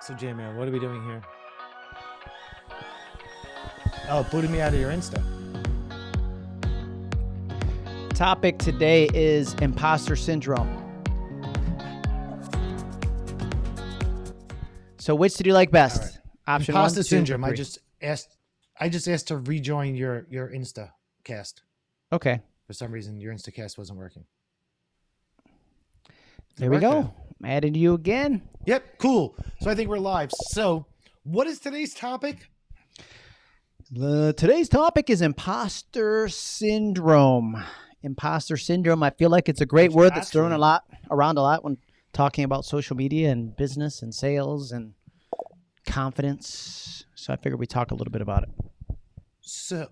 So, J Man, what are we doing here? Oh, booted me out of your Insta. Topic today is imposter syndrome. So, which did you like best? right. Option Imposter one, two, syndrome. I just asked. I just asked to rejoin your your Insta cast. okay. For some reason, your Insta cast wasn't working. There we Right Added you again. Yep. Cool. So I think we're live. So, what is today's topic? The, today's topic is imposter syndrome. Imposter syndrome. I feel like it's a great word that's thrown a lot around a lot when talking about social media and business and sales and confidence. So I figured we talk a little bit about it. So,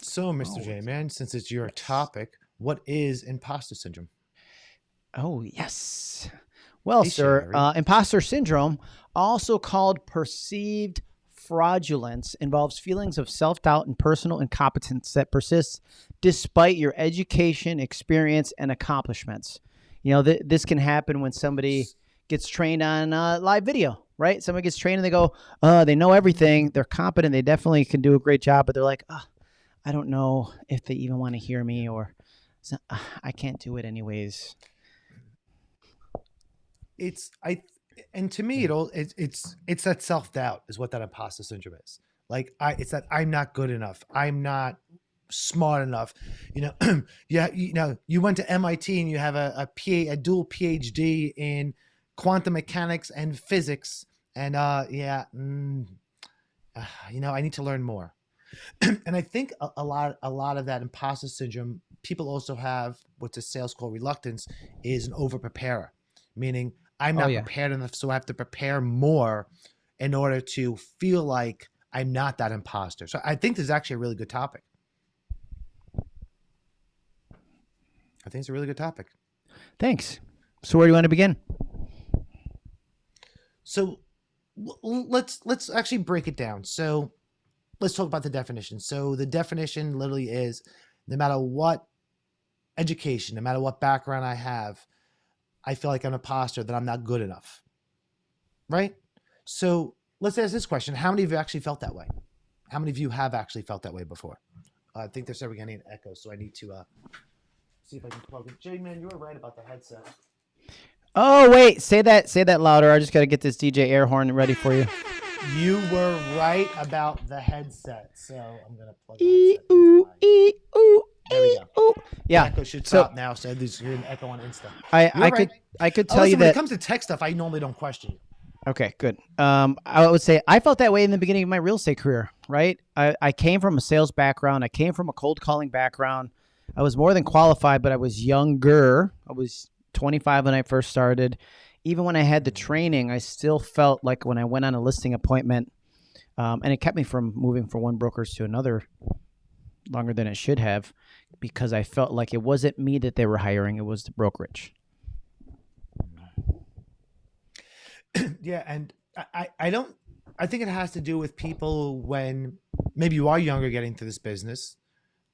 so Mr. Oh, J Man, since it's your topic, what is imposter syndrome? Oh, yes. Well, Hey, sir, uh, imposter syndrome, also called perceived fraudulence, involves feelings of self doubt and personal incompetence that persists despite your education, experience, and accomplishments. You know, th- this can happen when somebody gets trained on uh, live video, right? Somebody gets trained and they go, uh, they know everything, they're competent, they definitely can do a great job, but they're like, ah, I don't know if they even want to hear me or "So- ah, I can't do it anyways. It's I, and to me, it all it's it's it's that self doubt is what that imposter syndrome is. Like I, it's that I'm not good enough. I'm not smart enough. You know, yeah, you know, you went to MIT and you have a a, P, a dual PhD in quantum mechanics and physics, and uh, yeah, mm, uh, you know, I need to learn more. and I think a, a lot a lot of that imposter syndrome people also have what's a sales call reluctance is an over preparer, meaning I'm Oh, not yeah. prepared enough, so I have to prepare more in order to feel like I'm not that imposter. So I think this is actually a really good topic. I think it's a really good topic. Thanks. So where do you want to begin? So let's let's actually break it down. So let's talk about the definition. So the definition literally is no matter what education, no matter what background I have, I feel like I'm an imposter that I'm not good enough. Right? So let's ask this question. How many of you actually felt that way? How many of you have actually felt that way before? Uh, I think they're starting getting an echo, so I need to uh, see if I can plug it. Jay, man, you were right about the headset. Oh wait, say that say that louder. I just got to get this DJ air horn ready for you. You were right about the headset, so I'm gonna plug E ooh e ooh There we go. ooh. Yeah, Echo should so- stop now, so there's you're an echo on Insta. I You're I right. could I could Oh, tell you listen, when it comes to tech stuff, I normally don't question you. Okay, good. Um, I would say I felt that way in the beginning of my real estate career. Right, I I came from a sales background. I came from a cold calling background. I was more than qualified, but I was younger. I was 25 when I first started. Even when I had the training, I still felt like when I went on a listing appointment, um, and it kept me from moving from one brokerage to another longer than it should have, because I felt like it wasn't me that they were hiring; it was the brokerage. yeah, and I, I, don't. I think it has to do with people when maybe you are younger getting into this business.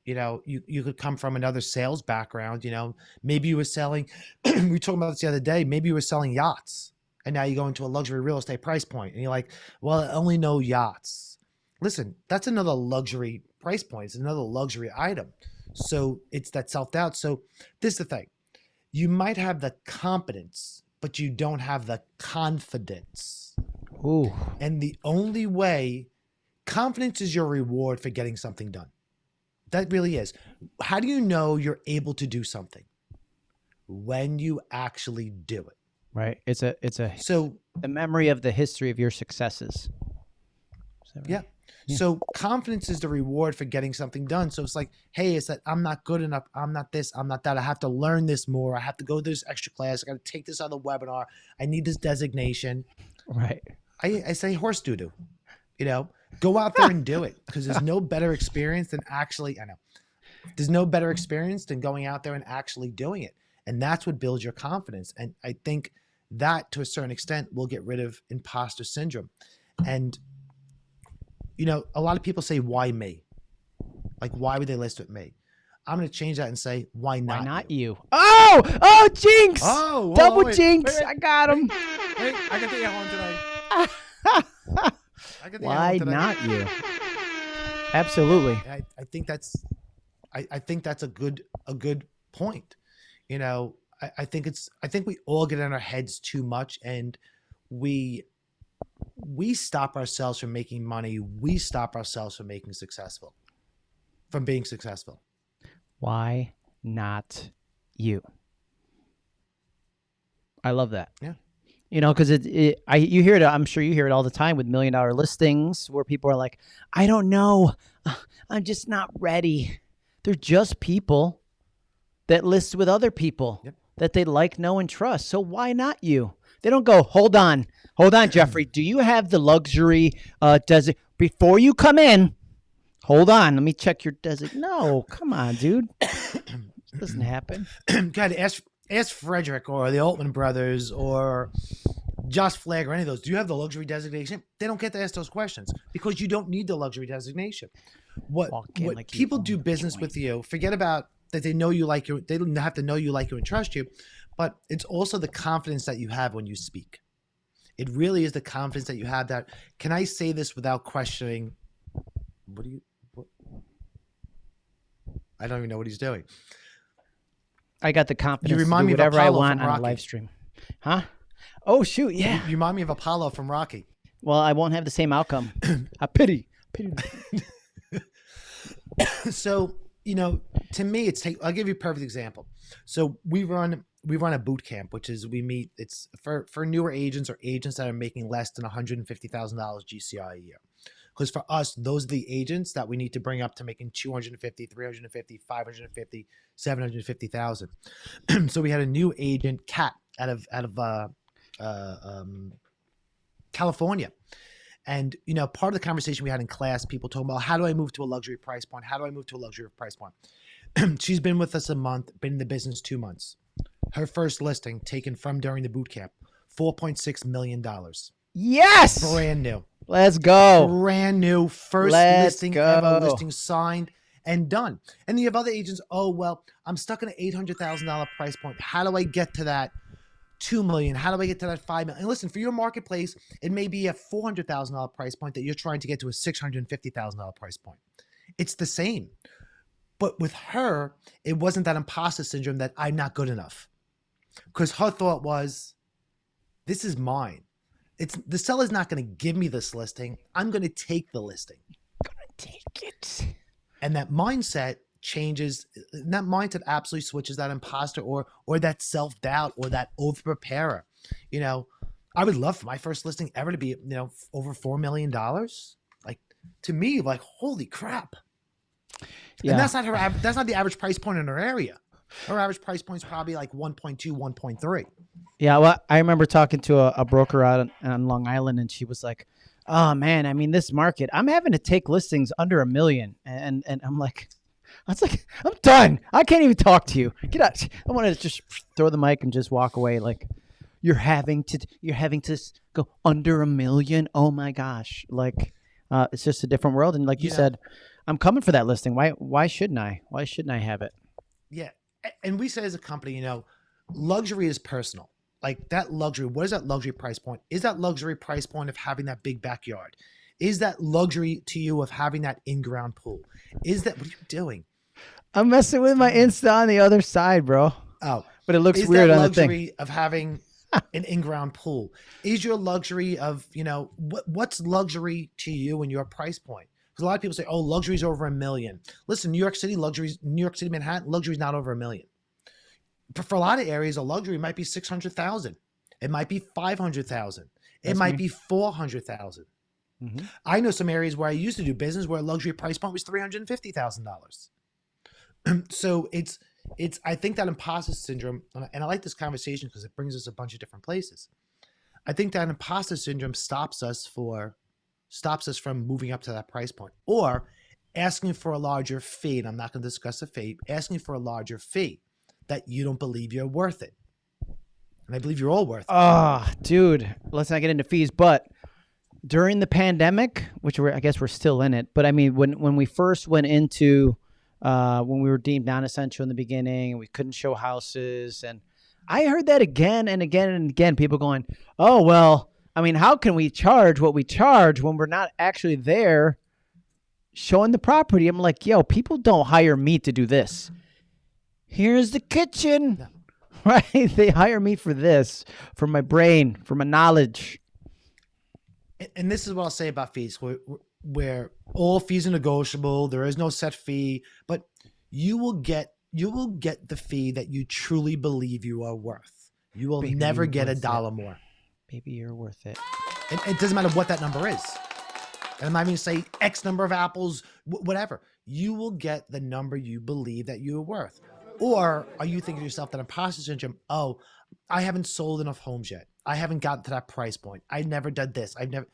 You know, you you could come from another sales background. You know, maybe you were selling. we were talking about this the other day. Maybe you were selling yachts, and now you go into a luxury real estate price point, and you're like, "Well, I only know yachts." Listen, that's another luxury price point. It's another luxury item. So it's that self doubt. So this is the thing: you might have the competence, but you don't have the confidence. Ooh, And the only way, confidence is your reward for getting something done. That really is. How do you know you're able to do something? When you actually do it. right. It's a it's a So, the memory of the history of your successes. Is that right? yeah. Yeah. So, confidence is the reward for getting something done. So, it's like, hey, it's that I'm not good enough. I'm not this. I'm not that. I have to learn this more. I have to go to this extra class. I got to take this other webinar. I need this designation. Right. I, I say horse doo doo. You know, go out there and do it because there's no better experience than actually. I know there's no better experience than going out there and actually doing it, and that's what builds your confidence. And I think that, to a certain extent, will get rid of imposter syndrome. And you know, a lot of people say, "Why me?" Like, why would they list with me? I'm going to change that and say, "Why not?" Why not you? you? Oh, oh, jinx! Oh, on, Double wait, jinx! wait, I got him. Hey, I got the horn today. I think of Why one today. not you? Absolutely. I, I think that's I, I think that's a good a good point. You know, I, I think it's I think we all get in our heads too much and we we stop ourselves from making money. We stop ourselves from making successful. From being successful. Why not you? I love that. Yeah. You know, because it, it, I, you hear it. I'm sure you hear it all the time with million dollar listings, where people are like, "I don't know, I'm just not ready." They're just people that list with other people Yep. that they like, know, and trust. So why not you? They don't go, "Hold on, hold on, Jeffrey. Do you have the luxury? Uh, does it before you come in?" Hold on, let me check your desert. No, come on, dude. doesn't happen. God, ask ask Fredrik or the Altman brothers or Josh Flagg or any of those. Do you have the luxury designation? They don't get to ask those questions because you don't need the luxury designation. What what like people do business with you, forget about that they know you like you. They don't have to know you like you and trust you, but it's also the confidence that you have when you speak. It really is the confidence that you have that can I say this without questioning what do you what I don't even know what he's doing. I got the confidence you remind do me of whatever I want on a live stream. Huh? Oh shoot, yeah. You remind me of Apollo from Rocky. Well, I won't have the same outcome. I pity. Pity. so you know to me it's take i'll give you a perfect example so we run we run a boot camp which is we meet it's for for newer agents or agents that are making less than $150000 gci a year because for us those are the agents that we need to bring up to making 250 350 550 750000 so we had a new agent cat out of out of uh, uh um california and you know, part of the conversation we had in class, people talking about how do I move to a luxury price point? How do I move to a luxury price point? She's been with us a month, been in the business two months. Her first listing taken from during the boot camp, four point six million dollars, Yes. brand new, Let's go. brand new, first Let's listing ever, listing signed and done. And you have other agents. Oh well, I'm stuck in an eight hundred thousand dollar price point. How do I get to that? Two million. How do I get to that five million? And listen, for your marketplace, it may be a four hundred thousand dollar price point that you're trying to get to a six hundred fifty thousand dollar price point. It's the same, but with her, it wasn't that imposter syndrome that I'm not good enough, because her thought was, "This is mine. It's the seller's not going to give me this listing. I'm going to take the listing." Gonna Take it. and that mindset changes that mindset absolutely switches that imposter or or that self-doubt or that over preparer you know i would love for my first listing ever to be you know over four million dollars like to me like holy crap Yeah. and that's not her that's not the average price point in her area her average price point is probably like 1.2 1.3 Yeah, well, I remember talking to a, a broker out on, on Long Island, and she was like, "Oh man, I mean, this market, I'm having to take listings under a million, and and I'm like, I was like, I'm done. I can't even talk to you. Get out. I want to just throw the mic and just walk away. Like, you're having to, you're having to go under a million. Oh my gosh, like, uh, it's just a different world. And like you Yeah. said, I'm coming for that listing. Why, why shouldn't I? Why shouldn't I have it? Yeah. And we say as a company, you know, luxury is personal. Like that luxury, what is that luxury price point? Is that luxury price point of having that big backyard? Is that luxury to you of having that in ground pool? Is that what are you doing? I'm messing with my Insta on the other side, bro. Oh, But it looks weird on the thing. luxury of having an in ground pool? Is your luxury of, you know, what what's luxury to you and your price point? Because a lot of people say, oh, luxury's over a million. Listen, New York City, luxury's New York City, Manhattan, luxury's not over a million. But for a lot of areas, a luxury might be 600,000. It might be 500,000. It might me. be 400,000. Mhm. I know some areas where I used to do business where a luxury price point was $350,000. so it's it's I think that imposter syndrome and I like this conversation because it brings us a bunch of different places. I think that imposter syndrome stops us for stops us from moving up to that price point or asking for a larger fee and I'm not going to discuss the fee, asking for a larger fee that you don't believe you're worth it. And I believe you're all worth it. Oh, dude, let's not get into fees. But during the pandemic, which we're, I guess we're still in it, but I mean, when when we first went into uh, when we were deemed non-essential in the beginning, and we couldn't show houses, and I heard that again and again and again. People going, "Oh well, I mean, how can we charge what we charge when we're not actually there showing the property? I'm like, yo, people don't hire me to do this. Here's the kitchen. Right? They hire me for this, for my brain, for my knowledge. And- this is what I'll say about fees, where, where all fees are negotiable. There is no set fee, but you will get you will get the fee that you truly believe you are worth. You will never get a dollar more. Baby, you're worth it. And it doesn't matter what that number is. And I'm not even say X number of apples, whatever. You will get the number you believe that you are worth. Or are you thinking to yourself that imposter syndrome, oh, I haven't sold enough homes yet. I haven't gotten to that price point. I've never done this. I've never.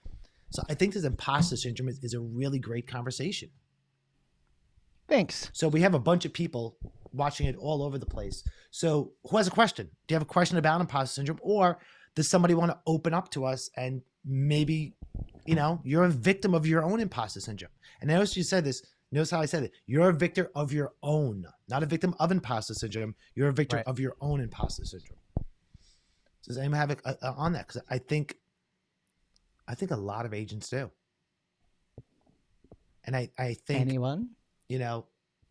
So I think this imposter syndrome is, is a really great conversation. Thanks. So we have a bunch of people watching it all over the place. So who has a question? Do you have a question about imposter syndrome? Or does somebody want to open up to us and maybe, you know, you're a victim of your own imposter syndrome. And notice you said this. Notice how I said it. You're a victim of your own, not a victim of imposter syndrome. You're a victim Right. of your own imposter syndrome. Does anyone have a, on that? Because I think, I think a lot of agents do. And I, I think, Anyone? you know,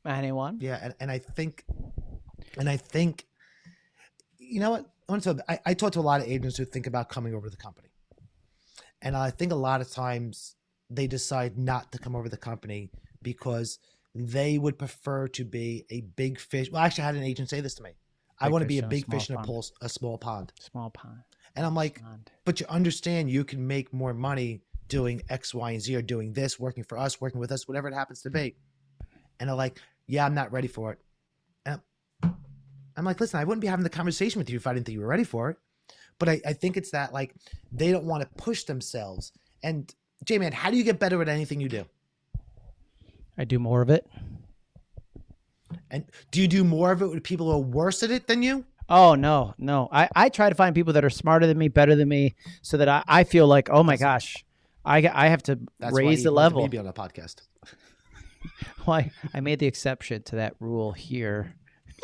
Anyone? yeah, and, and I think, and I think, you know what? I want to. I, I talk to a lot of agents who think about coming over to the company, and I think a lot of times they decide not to come over the company because they would prefer to be a big fish. Well, actually, I had an agent say this to me. I want to be a big fish in a, pool, a small pond, Small pond. and I'm like, pond. but you understand you can make more money doing X, Y, and Z or doing this, working for us, working with us, whatever it happens to be. And they're like, yeah, I'm not ready for it. I'm like, listen, I wouldn't be having the conversation with you if I didn't think you were ready for it. But I, I think it's that like they don't want to push themselves. And J Man, how do you get better at anything you do? I do more of it. And do you do more of it with people who are worse at it than you? Oh no, no. I, I try to find people that are smarter than me, better than me, so that I, I feel like, oh my gosh, I I have to That's raise the level. to be on a podcast. Why I made the exception to that rule here.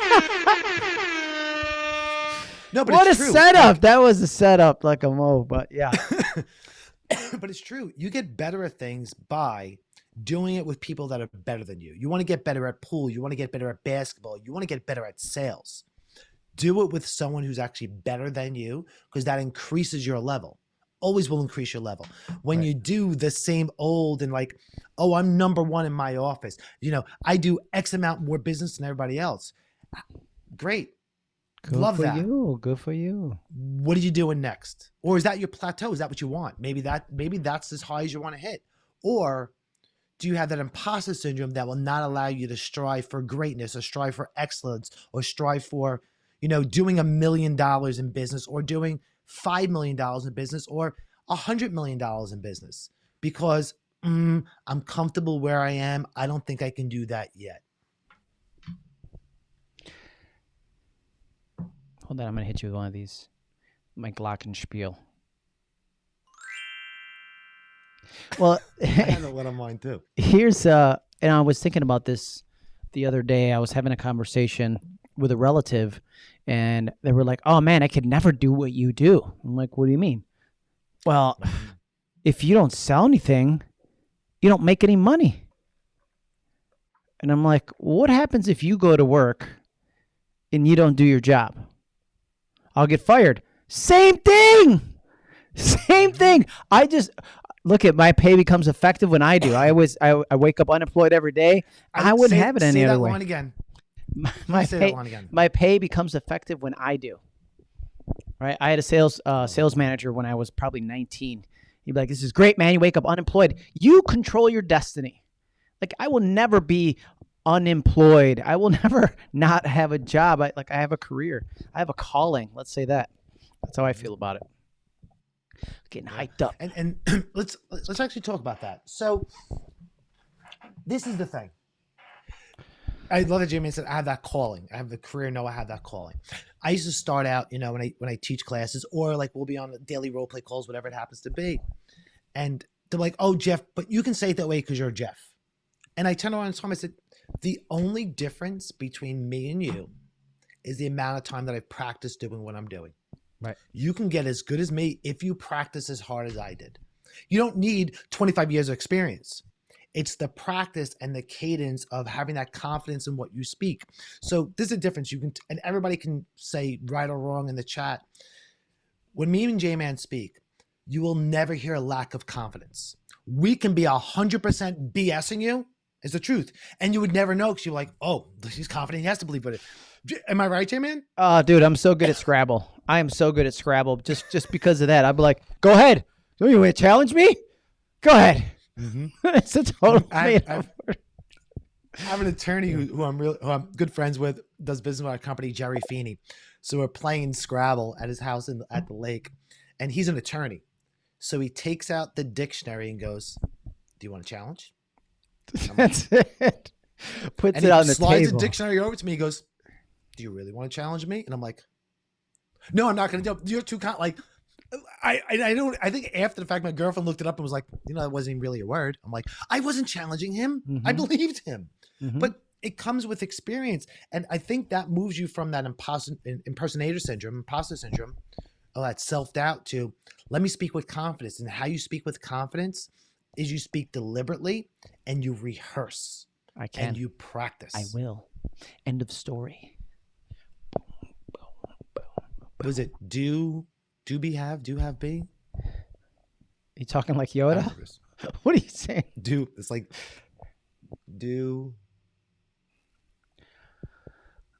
No, but what a true. setup! That was a setup, like a mo. But yeah, but it's true. You get better at things by doing it with people that are better than you. You want to get better at pool. You want to get better at basketball. You want to get better at sales. Do it with someone who's actually better than you because that increases your level. Always will increase your level. When Right. you do the same old and like, oh, I'm number one in my office. You know, I do X amount more business than everybody else. Great. Good Love for that. you. Good for you. what are you doing next? Or is that your plateau? Is that what you want? Maybe that maybe that's as high as you want to hit. Or do you have that imposter syndrome that will not allow you to strive for greatness or strive for excellence or strive for you know doing a million dollars in business or doing five million dollars in business or a hundred million dollars in business? Because mm, i'm comfortable where i am. I don't think i can do that yet Hold on, I'm gonna hit you with one of these. My Glockenspiel. Well, i have a little mine too. Here's uh and i was thinking about this the other day. I was having a conversation with a relative and they were like oh man i could never do what you do. I'm like what do you mean? Well if you don't sell anything you don't make any money. And i'm like what happens if you go to work and you don't do your job i'll get fired same thing same thing i just look at my pay becomes effective when I do. I always I, I wake up unemployed every day. I wouldn't say- have it any say other that way. line again My, my say pay, that line again my pay becomes effective when I do. Right? I had a sales uh, sales manager when I was probably 19. He'd be like, "This is great, man. You wake up unemployed. You control your destiny." Like I will never be unemployed. I will never not have a job. I like I have a career. I have a calling. Let's say that. That's how I feel about it. Getting hyped up. and and let's let's actually talk about that. So this is the thing. I love that Jamie said I have that calling. I have the career. No, I have that calling. I used to start out, you know, when I when I teach classes or like we'll be on the daily role play calls, whatever it happens to be, and they're like, "Oh, Jeff, but you can say it that way because you're Jeff." And I turned around and told him, I said, "The only difference between me and you is the amount of time that I've practiced doing what I'm doing." Right. You can get as good as me if you practice as hard as I did. You don't need 25 years of experience. It's the practice and the cadence of having that confidence in what you speak. So there's a difference. You can, and everybody can say right or wrong in the chat. When me and J Man speak, you will never hear a lack of confidence. We can be 100% BSing you, is the truth. And you would never know because you're like, oh, he's confident. He has to believe it. Am I right, J Man? Oh, dude, I'm so good at Scrabble. I am so good at Scrabble just just because of that. I'd be like, go ahead. Do you want to challenge me? Go ahead. Mm-hmm. it's a total I- I- I have an attorney who, who I'm real, who I'm good friends with, does business with our company, Jerry Feeney. So we're playing Scrabble at his house in, at the lake, and he's an attorney. So he takes out the dictionary and goes, "Do you want a challenge?" That's it. Puts And it on the slides table. the dictionary over to me. He goes, "Do you really want to challenge me?" And I'm like, "No, I'm not going to do. it. You're too con- like." I, I I don't I think after the fact my girlfriend looked it up and was like you know that wasn't even really a word I'm like I wasn't challenging him I Mhm. believed him Mhm. but it comes with experience and i think that moves you from that imposter, impersonator syndrome imposter syndrome all that self-doubt to let me speak with confidence and how you speak with confidence is you speak deliberately and you rehearse I can. and you practice I will. End of story. was it do do be have do have be Are You talking like Yoda? don't know this. What are you saying? do it's like do you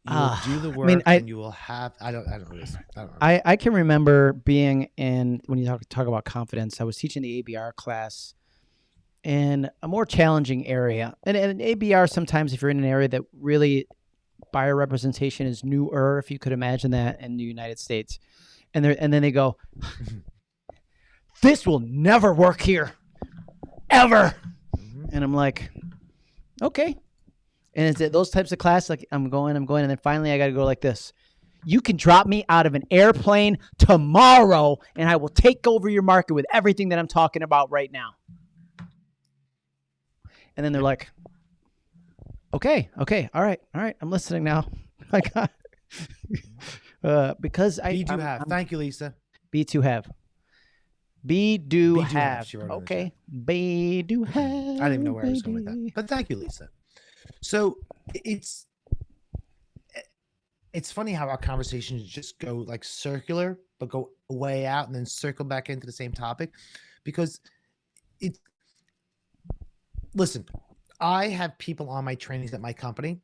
Ah, do the I work mean, I- and you will have i don't i don't know this i don't know I, I can remember being in when you talk talk about confidence. I was teaching the ABR class in a more challenging area, and, and ABR sometimes if you're in an area that really buyer representation is newer, if you could imagine that in the United States, and and then they go, "This will never work here, ever," Mhm. and I'm like, "Okay." And it's those types of class, like I'm going, I'm going, and then finally I got to go like this. You can drop me out of an airplane tomorrow, and I will take over your market with everything that I'm talking about right now. And then they're like, "Okay, okay, all right, all right, I'm listening now." Like, uh, because I be do I'm- have I'm- thank you lisa be to have. Be do do have, have. she wrote in the Okay. Be do have. I didn't even know where I was going with that. But thank you, Lisa. So it's it's funny how our conversations just go like circular, but go way out and then circle back into the same topic because it listen, I have people on my trainings at my company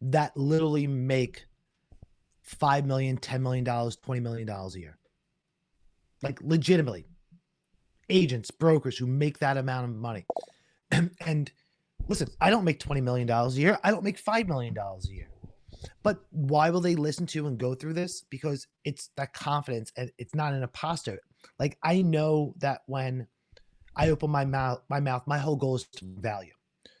that literally make five million, ten million dollars, twenty million dollars a year. Like legitimately. Agents, brokers who make that amount of money. and listen, I don't make $20 million a year. I don't make $5 million a year. But why will they listen to and go through this? Because it's that confidence and it's not an imposter. Like I know that when I open my mouth, my mouth, my whole goal is to value.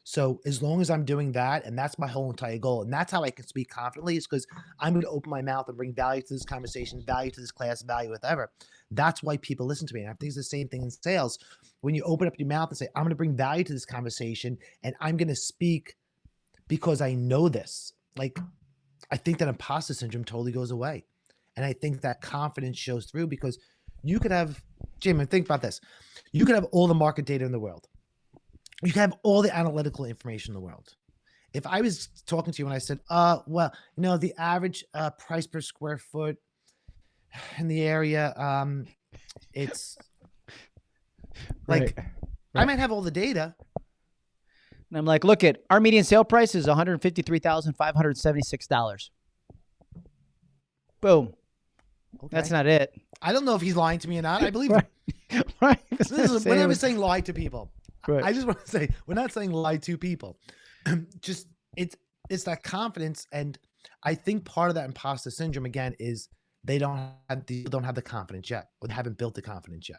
So as long as I'm doing that, and that's my whole entire goal, and that's how I can speak confidently, is because I'm going to open my mouth and bring value to this conversation, value to this class, value whatever. That's why people listen to me. And I think it's the same thing in sales. When you open up your mouth and say, I'm going to bring value to this conversation, and I'm going to speak because I know this. Like, I think that imposter syndrome totally goes away. And I think that confidence shows through because you could have, Jim, think about this. You could have all the market data in the world. You can have all the analytical information in the world. If I was talking to you and I said, uh, well, you know, the average uh, price per square foot in the area, um, it's like Right. I might have all the data, And I'm like, look at our median sale price is $153,576. Boom. That's not it. I don't know if he's lying to me or not. I believe Right. him. right. This is, we're never saying lie to people. Right. I just want to say we're not saying lie to people. just it's it's that confidence, and I think part of that imposter syndrome again is they don't have the don't have the confidence yet, or they haven't built the confidence yet.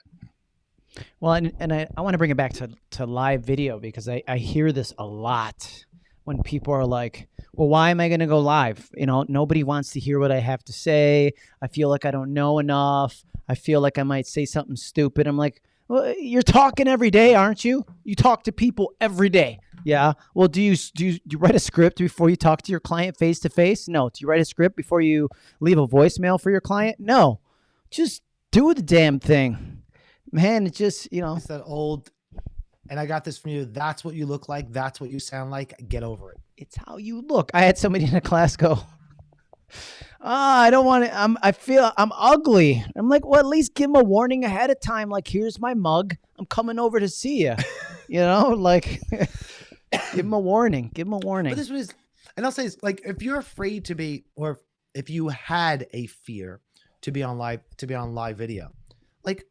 Well, and, and I, I want to bring it back to, to live video because I, I hear this a lot when people are like, well, why am I going to go live? You know, nobody wants to hear what I have to say. I feel like I don't know enough. I feel like I might say something stupid. I'm like, well, you're talking every day, aren't you? You talk to people every day. Yeah. Well, do you do you, do you write a script before you talk to your client face to face? No. Do you write a script before you leave a voicemail for your client? No. just do the damn thing, man. It's just you know, It's that old, and I got this from you. That's what you look like. That's what you sound like. Get over it. it's how you look. I had somebody in a class go, "Ah, I don't want to. I'm. I feel I'm ugly." I'm like, well, at least give them a warning ahead of time. Like, here's my mug. I'm coming over to see you. you know, like, give them a warning. Give them a warning. But this one is, and I'll say this: like, if you're afraid to be, or if you had a fear to be on live, to be on live video, like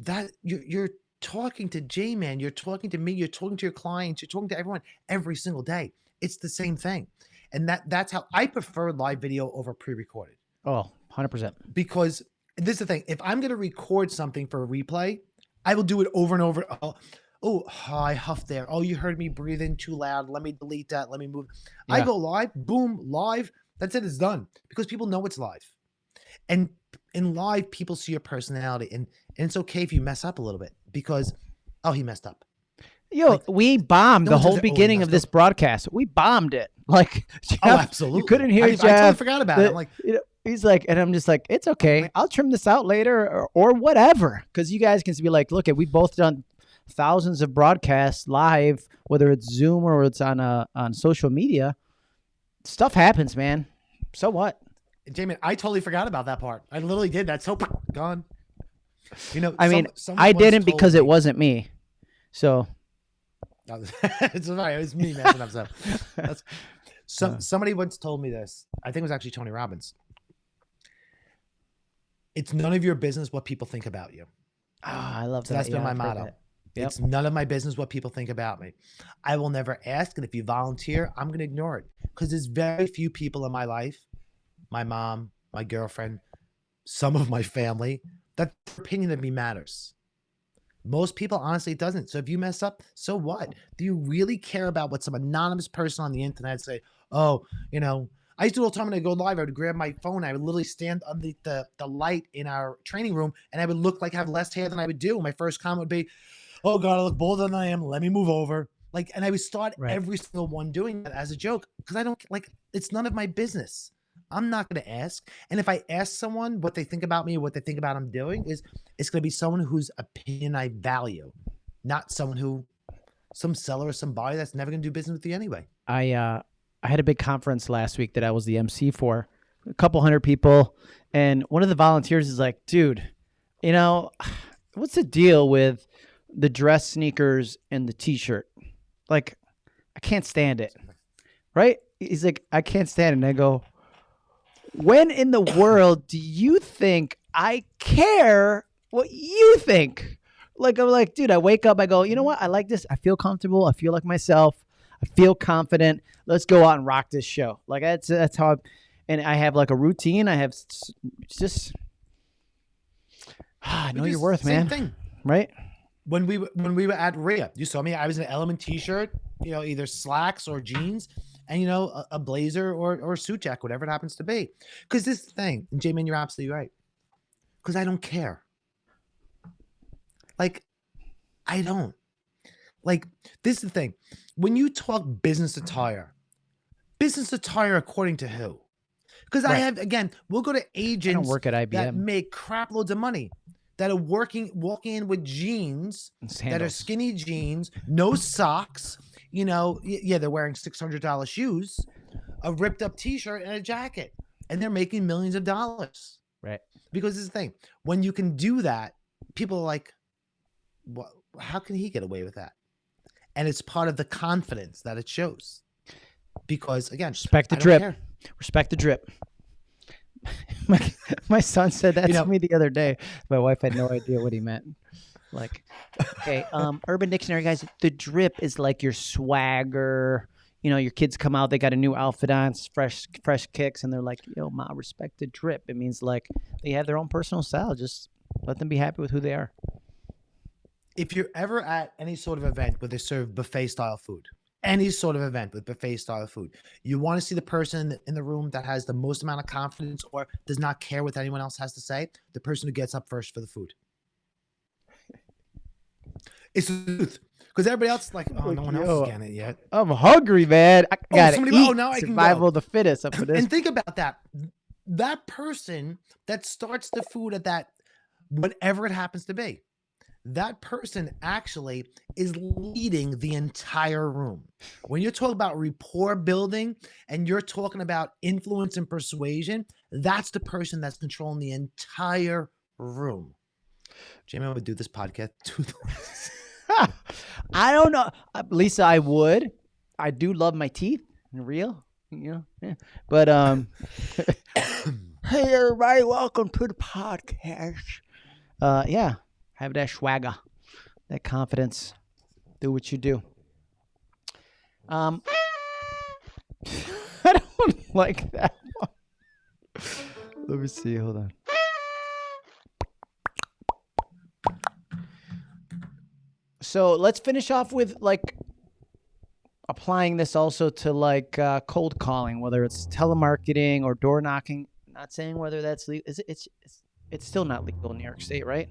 that, you're you're talking to J Man, you're talking to me, you're talking to your clients, you're talking to everyone every single day. It's the same thing, and that that's how I prefer live video over pre-recorded oh, 100 percent. because this is the thing: if I'm going to record something for a replay, I will do it over and over. Oh, oh, I huffed there. Oh, you heard me breathing too loud. Let me delete that. Let me move. I go live, boom, live. That's it. It's done because people know it's live, and in live, people see your personality, and and it's okay if you mess up a little bit because, oh, he messed up. Yo, Like, we bombed no the whole "Oh, beginning of this up." broadcast. We bombed it. Like, Jeff, Oh, absolutely. You couldn't hear I, I totally forgot about The- it. I'm like, you know, he's like, and I'm just like, it's okay. I'll trim this out later or, or whatever. Because you guys can be like, look, at we both done thousands of broadcasts live, whether it's Zoom or it's on uh, on social media. Stuff happens, man. So what? Jamie, I totally forgot about that part. I literally did. That's so gone. You know, I mean, I didn't because me- it wasn't me. So it's right. It was me messing up stuff. That's some Uh. somebody once told me this. I think it was actually Tony Robbins. It's none of your business what people think about you. ah, I love So that. that's been Yeah, my I've motto. Yep. It's none of my business what people think about me. I will never ask, and if you volunteer, I'm going to ignore it because there's very few people in my life, my mom, my girlfriend, some of my family, that opinion of me matters. Most people, honestly, it doesn't. So if you mess up, so what? Do you really care about what some anonymous person on the internet say? Oh, you know, I used to do all the time when I go live. I would grab my phone. I would literally stand under the, the light in our training room, and I would look like I have less hair than I would do. My first comment would be, "Oh God, I look bolder than I am. Let me move over." Like, and I would start Right. every single one doing that as a joke because I don't like. It's none of my business. I'm not going to ask. And if I ask someone what they think about me, what they think about I'm doing, is it's going to be someone whose opinion I value, not someone who, some seller or some buyer that's never going to do business with you anyway. I uh I had a big conference last week that I was the MC for, a couple hundred people, and one of the volunteers is like, "Dude, you know, what's the deal with the dress sneakers and the t-shirt? Like, I can't stand it." Right? He's like, "I can't stand it." And I go, "When in the world do you think I care what you think?" Like I'm like, dude, I wake up, I go, you know what? I like this. I feel comfortable. I feel like myself. I feel confident. Let's go out and rock this show. Like that's that's how. I, and I have like a routine. I have it's just. Ah, I know your worth, same man. Thing. Right? when we when we were at RIA, you saw me. I was in an Element T-shirt, you know, either slacks or jeans, and you know, a, a blazer or or a suit jacket, whatever it happens to be. Because this is the thing, and J-Man, you're absolutely right. Because I don't care. Like, I don't. Like, this is the thing. When you talk business attire, business attire according to who? Because I have again, we'll go to agents work at that make crap loads of money that are working walking in with jeans that are skinny jeans, no socks. You know, yeah, they're wearing six hundred dollar shoes, a ripped up t shirt, and a jacket, and they're making millions of dollars. Right. Because this is the thing: when you can do that, people are like, "What? How can he get away with that?" And it's part of the confidence that it shows. Because again, Respect the drip. care. Respect the drip. my, my son said that You to me the other day. My wife had no idea what he meant. Like, okay, um, Urban Dictionary guys, the drip is like your swagger. You know, your kids come out, they got a new outfit on, fresh, fresh kicks, and they're like, "Yo, ma, respect the drip." It means like they have their own personal style. Just let them be happy with who they are. if you're ever at any sort of event where they serve buffet style food, any sort of event with buffet style food, you want to see the person in the room that has the most amount of confidence or does not care what anyone else has to say, the person who gets up first for the food. It's the truth. Because everybody else is like, oh, no one else Yo. is getting it yet. I'm hungry, man. I Oh, gotta somebody- oh, eat. oh, now I can Survival of the fittest up for this. And think about that. that person that starts the food at that whatever it happens to be that person actually is leading the entire room. When you're talking about rapport building and you're talking about influence and persuasion, that's the person that's controlling the entire room. Jamie, I would do this podcast. I don't know, uh, Lisa. I would. I do love my teeth, real, you know. Yeah. But um, hey everybody, welcome to the podcast. Uh, yeah, have that swagger, that confidence. Do what you do. Um, I don't like that one. Let me see. Hold on. So let's finish off with like applying this also to like uh, cold calling, whether it's telemarketing or door knocking. Not saying whether that's legal. Is it, it's, it's it's still not legal in New York State, right?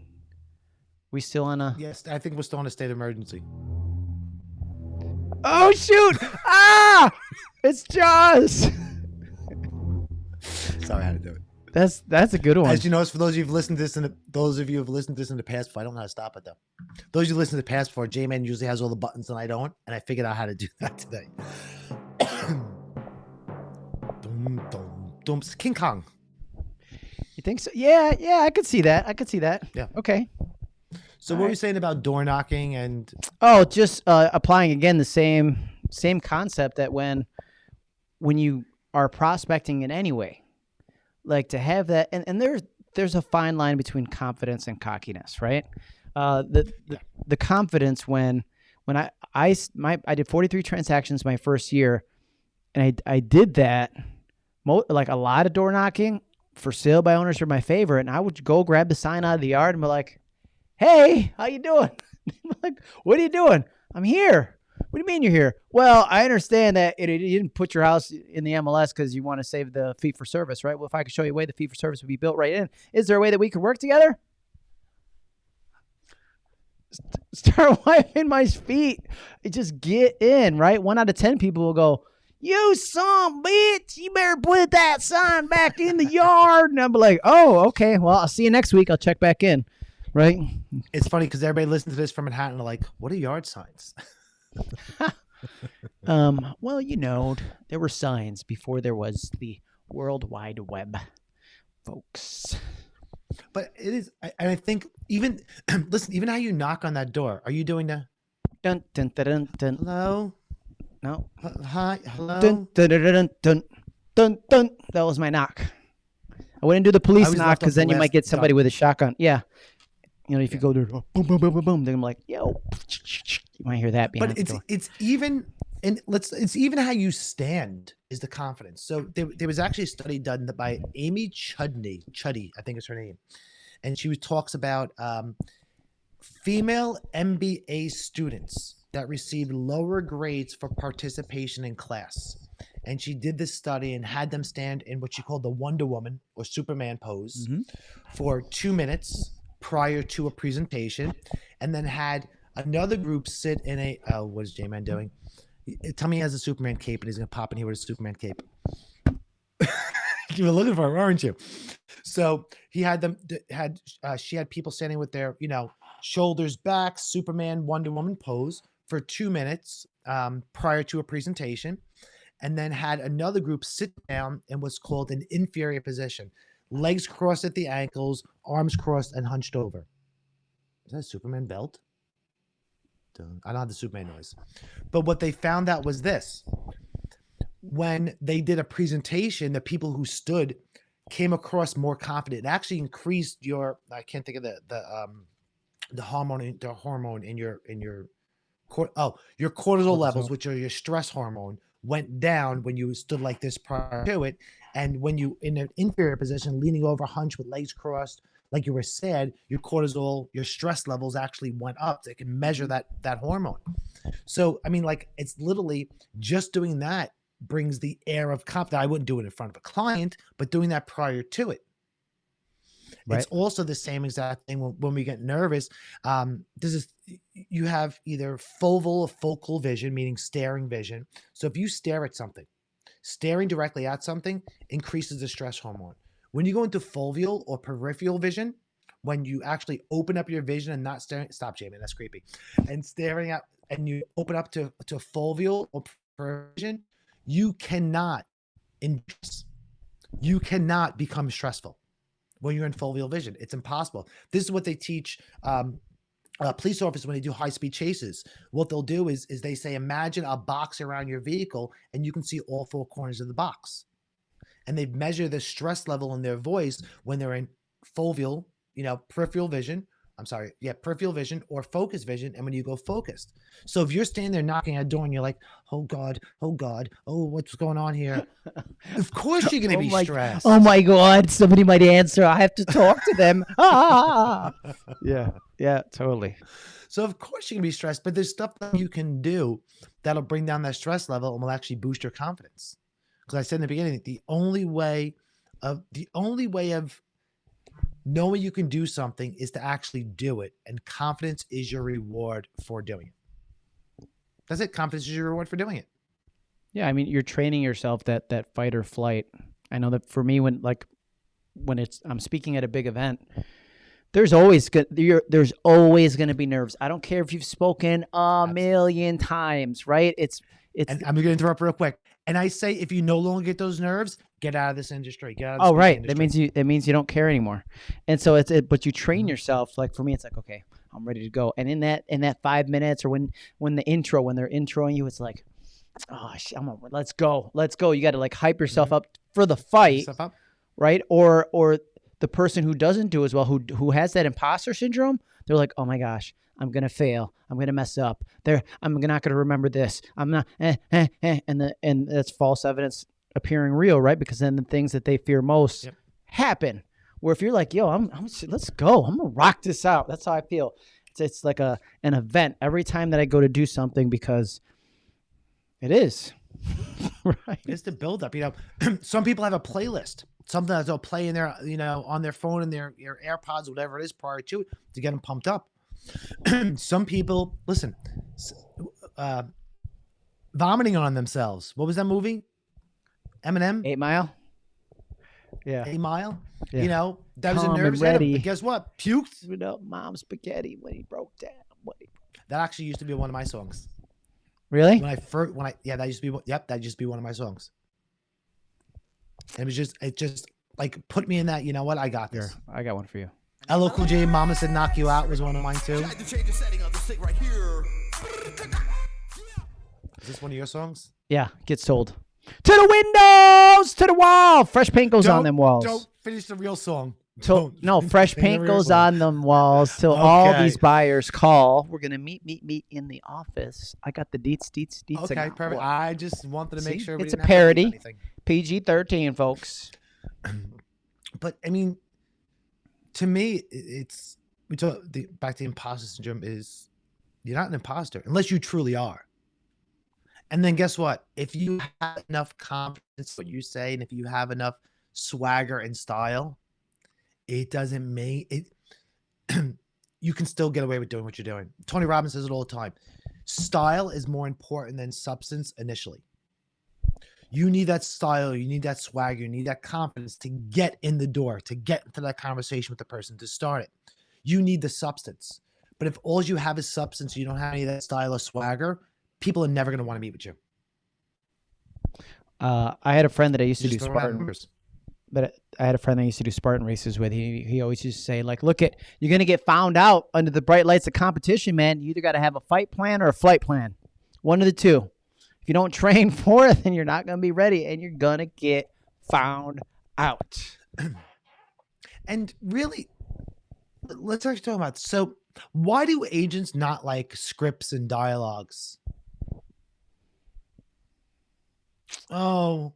We still on a yes, I think we're still on a state of emergency. Oh shoot! ah! It's Jaws. Sorry, I had to do it. That's that's a good one. As you notice, for those of you who've listened to this, in the, those of you who've listened to this in the past, I don't know how to stop it though. Those of you listen to the past before, J Man usually has all the buttons and I don't, and I figured out how to do that today. dum, dum, dum. King Kong. You think so? Yeah, yeah, I could see that. I could see that. Yeah. Okay. So All what were you saying about door knocking and Oh, just uh, applying again the same same concept that when when you are prospecting in any way, like to have that, and, and there's there's a fine line between confidence and cockiness, right? Uh, the, the the confidence when when I I my I did 43 transactions my first year, and I I did that, like a lot of door knocking for sale by owners are my favorite, and I would go grab the sign out of the yard and be like, "Hey, how you doing?" Like, "What are you doing?" I'm here. What do you mean you're here? Well, I understand that it, it- you didn't put your house in the MLS because you want to save the fee for service, right? Well, if I could show you a way the fee for service would be built right in, is there a way that we could work together? St- Start wiping my feet. Just get in, right? One out of 10 people will go, You some bitch, you better put that sign back in the yard. And I'm like, Oh, okay. Well, I'll see you next week. I'll check back in, right? it's funny because everybody listens to this from Manhattan like, what are yard signs? Um, well, you know, there were signs before there was the World Wide Web, folks. But it is, and I think even listen, even how you knock on that door. Are you doing the Dun dun dun dun dun. hello, No. H- hi, hello? Dun dun dun dun dun dun dun. That was my knock. I wouldn't do the police knock because the then you might get somebody dot. with a shotgun. Yeah. You know, if you go there, boom, boom, boom, boom, boom, then I'm like, yo, you might hear that behind but it's it's even and let's it's even how you stand is the confidence. So there, there was actually a study done by Amy Chudney, Chuddy, I think is her name, and she was, talks about um, female MBA students that received lower grades for participation in class. And she did this study and had them stand in what she called the Wonder Woman or Superman pose Mhm. for two minutes prior to a presentation, and then had another group sit in a. Oh, what is J Man doing? Tell me he has a Superman cape and he's gonna pop in here with a Superman cape. you were looking for him, aren't you? So he had them had uh, she had people standing with their you know shoulders back, Superman, Wonder Woman pose for two minutes um, prior to a presentation, and then had another group sit down in what's called an inferior position, legs crossed at the ankles, arms crossed and hunched over. Is that a Superman belt? Dun. I don't have the Superman noise. But what they found out was this. When they did a presentation, the people who stood came across more confident. It actually increased your I can't think of the the um the hormone in- the hormone in your in your cor- oh your cortisol, levels, which are your stress hormone, went down when you stood like this prior to it. And when you in an inferior position, leaning over, hunched with legs crossed, like you were said, your cortisol, your stress levels actually went up. They can measure that that hormone. So I mean, like it's literally just doing that brings the air of confidence. I wouldn't do it in front of a client, but doing that prior to it. Right. It's also the same exact thing when, when we get nervous. Um, this is you have either focal or focal vision, meaning staring vision. So if you stare at something, staring directly at something increases the stress hormone. When you go into foveal or peripheral vision, when you actually open up your vision and not staring, stop, Jamie, that's creepy, and staring at, and you open up to to foveal or peripheral vision, you cannot induce, you cannot become stressful when you're in foveal vision. It's impossible. This is what they teach um, uh, police officers when they do high speed chases. What they'll do is is they say, imagine a box around your vehicle, and you can see all four corners of the box. And they measure the stress level in their voice when they're in foveal, you know, peripheral vision. I'm sorry, yeah, peripheral vision or focus vision, and when you go focused. So if you're standing there knocking at a door and you're like, "Oh God, oh God, oh what's going on here?" of course you're gonna Oh be my- stressed. Oh my God! Somebody might answer. I have to talk to them. ah! Yeah, yeah, totally. So of course you're gonna be stressed, but there's stuff that you can do that'll bring down that stress level and will actually boost your confidence. Because I said in the beginning, the only way of the only way of knowing you can do something is to actually do it, and confidence is your reward for doing it. That's it. Confidence is your reward for doing it. Yeah, I mean, you're training yourself that that fight or flight. I know that for me, when like when it's I'm speaking at a big event, there's always good. There's always going to be nerves. I don't care if you've spoken a Absolutely. million times, right? It's it's And I'm gonna interrupt real quick. And I say, if you no longer get those nerves, get out of this industry. Get out. Oh right. industry. That means you that means you don't care anymore. And so it's it, but you train Mhm. yourself. Like for me, it's like okay, I'm ready to go. And in that in that five minutes or when when the intro when they're introing you, it's like. Oh, sh- I'm a, let's go, let's go. You got to like hype yourself Mhm. up for the fight, right? Or or the person who doesn't do as well, who who has that imposter syndrome, they're like, oh my gosh, I'm gonna fail, I'm gonna mess up. There, I'm not gonna remember this. I'm not, eh, eh, eh. and the and that's false evidence appearing real, right? Because then the things that they fear most Yep. happen. Where if you're like, yo, I'm, I'm let's go, I'm gonna rock this out. That's how I feel. It's it's like a an event every time that I go to do something because it is. right. It's the build up. You know, some people have a playlist, something that they'll play in their, you know, on their phone and their, their AirPods, whatever it is, prior to to get them pumped up. some people, listen, uh, vomiting on themselves. What was that movie? Eminem, Eight Mile. Yeah. eight Mile. Yeah. You know, that was a Calm and nervous hit him, ready. But guess what? Puked. Screwed up mom's spaghetti when he broke down. What he- That actually used to be one of my songs. Really? When I first, when I, yeah, that used to be, one- yep, that used to be one of my songs. And it was just, it just like put me in that, you know what? I got Here, this. I got one for you. LL Cool J, Mama Said Knock You Out was one of mine too. Tried to change the setting of the stick right here. Is this one of your songs? Yeah, gets sold. To the windows, to the wall. Fresh paint goes on Don't- them walls. Don't finish the real song. Till, Don't no, fresh paint goes song. on them walls till all these buyers call. We're gonna meet, meet, meet in the office. I got the deets, deets, deets. I Okay, got perfect. one. I just wanted to make See? sure It's a didn't have parody. PG thirteen, folks. But I mean, to me, it's we talk the back to the imposter syndrome is you're not an imposter unless you truly are. And then guess what? If you have enough confidence, what you say, and if you have enough swagger and style, it doesn't make it. you can still get away with doing what you're doing. Tony Robbins says it all the time. Style is more important than substance initially. You need that style, you need that swagger, you need that confidence to get in the door, to get into that conversation with the person, to start it. You need the substance. But if all you have is substance, you don't have any of that style or swagger, people are never going to want to meet with you. Uh, I had a friend that I used to do Just out Spartan. but I had a friend that I used to do Spartan races with. He he always used to say like, "Look at you're gonna get found out under the bright lights of competition, man. You either got to have a fight plan or a flight plan, one of the two. You don't train for it, then you're not gonna be ready, and you're gonna get found out." And really, let's actually talk about so why do agents not like scripts and dialogues? Oh,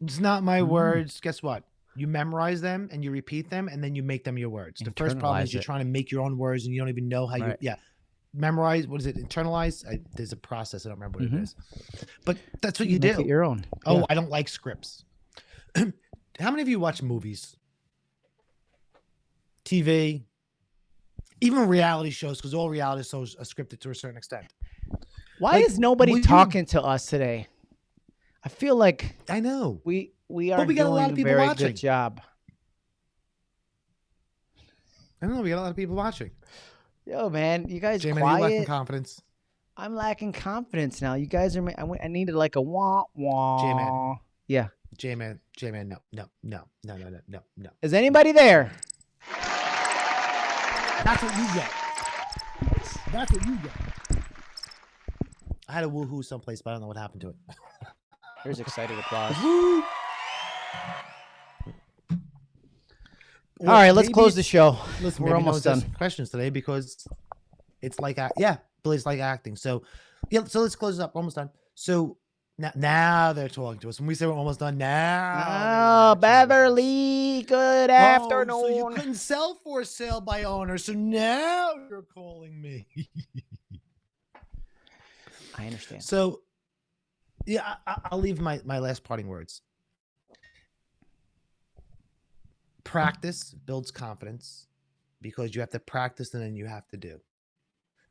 it's not my Mm. words. Guess what? You memorize them and you repeat them and then you make them your words. The first problem is you're it. trying to make your own words and you don't even know how you, yeah. Memorize, what is it? Internalize? I, there's a process. I don't remember what Mhm. it is. But that's what you Make do. it your own. Oh, Yeah. I don't like scripts. How many of you watch movies? TV, even reality shows, because all reality shows are scripted to a certain extent. Why like, is nobody will you- talking to us today? I feel like I know. we we are but we got a lot of people watching. good job. I don't know. We got a lot of people watching. Yo, man, you guys J-Man, you lacking confidence. I'm lacking confidence now. You guys are. ma- I, w- I needed like a wah wah. J-Man. Yeah. J-Man, J-Man, no, no, no, no, no, no, no, no. Is anybody there? That's what you get. That's what you get. I had a woohoo someplace, but I don't know what happened to it. There's excited applause. Woo! All right, let's close the show. Listen, We're almost done. Questions today because it's like yeah, but it's like acting. So yeah, so let's close it up. We're almost done. So now, now they're talking to us. When we say we're almost done, now. Oh. Beverly, good Oh, afternoon. So you couldn't sell for sale by owner, so now you're calling me. I understand. So, yeah, I, I- I'll leave my my last parting words. Practice builds confidence because you have to practice and then you have to do.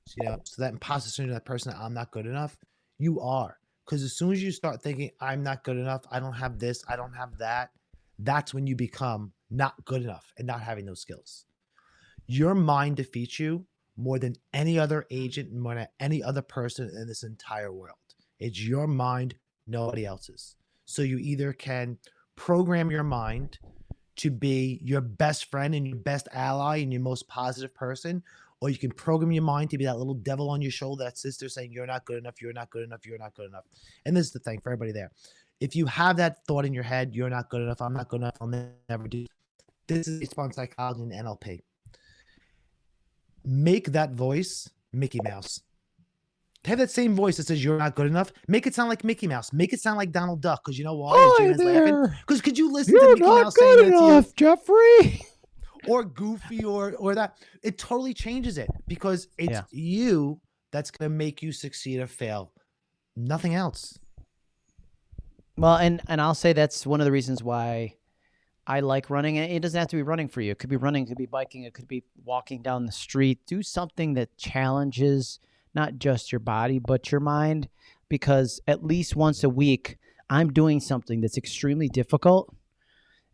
So, you know, so that imposter syndrome, that person, I'm not good enough, you are. Because as soon as you start thinking, I'm not good enough, I don't have this, I don't have that, that's when you become not good enough and not having those skills. Your mind defeats you more than any other agent, more than any other person in this entire world. It's your mind, nobody else's. So you either can program your mind to be your best friend and your best ally and your most positive person, or you can program your mind to be that little devil on your shoulder, that sister saying, You're not good enough, you're not good enough, you're not good enough. And this is the thing for everybody there. If you have that thought in your head, you're not good enough, I'm not good enough, I'll never do. This is on psychology and NLP make that voice Mickey Mouse. Have that same voice that says you're not good enough. Make it sound like Mickey Mouse. Make it sound like Donald Duck. Because you know why? Oh, As Gina's laughing. Because could you listen to You're Mickey not Mouse saying good that to you? enough, Jeffrey. or Goofy or or that? It totally changes it because it's Yeah. you that's gonna make you succeed or fail. Nothing else. Well, and and I'll say that's one of the reasons why I like running. It doesn't have to be running for you. It could be running, it could be biking, it could be walking down the street. Do something that challenges not just your body but your mind, because at least once a week I'm doing something that's extremely difficult.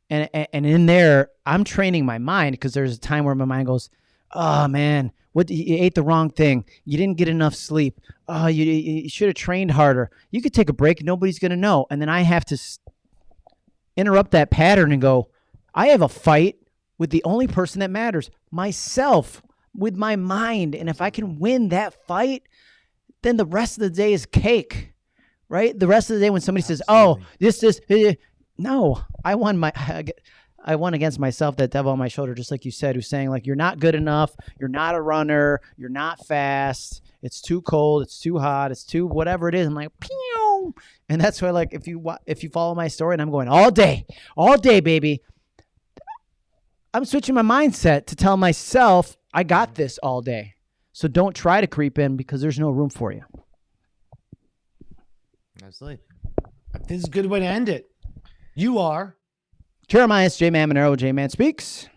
And, and in there, I'm training my mind because there's a time where my mind goes, "Oh man, what you ate the wrong thing. You didn't get enough sleep. Oh, you, you should have trained harder. You could take a break. Nobody's gonna know." And then I have to interrupt that pattern and go, "I have a fight with the only person that matters, myself, with my mind. And if I can win that fight, then the rest of the day is cake." Right? The rest of the day when somebody says, "Oh, Absolutely. this is," eh," no, I won my. I won against myself, that devil on my shoulder, just like you said, who's saying like you're not good enough, you're not a runner, you're not fast, it's too cold, it's too hot, it's too whatever it is. I'm like, pew, and that's why like if you if you follow my story, and I'm going all day, all day, baby. I'm switching my mindset to tell myself I got this all day. So don't try to creep in because there's no room for you. Absolutely. This is a good way to end it. You are. Jeremiah J Man Monero, J Man speaks.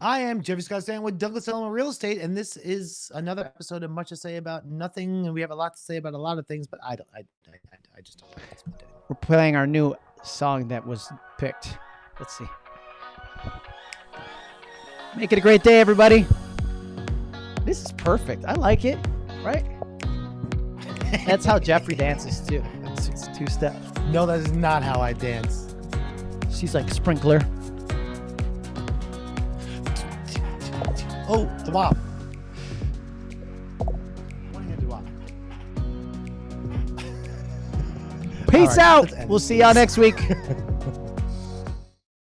I am Jeffrey Scott Stan with Douglas Elliman Real Estate, and this is another episode of Much to Say About Nothing. And we have a lot to say about a lot of things, but I don't. I, I, I- I just don't. like this one today. We're playing our new song that was picked. Let's see. Make it a great day, everybody. This is perfect. I like it, right? That's how Jeffrey dances too. It's, it's two steps. No, that is not how I dance. She's like sprinkler. Oh, the wop. What do you do, wop? Peace right, out. We'll see y'all next week.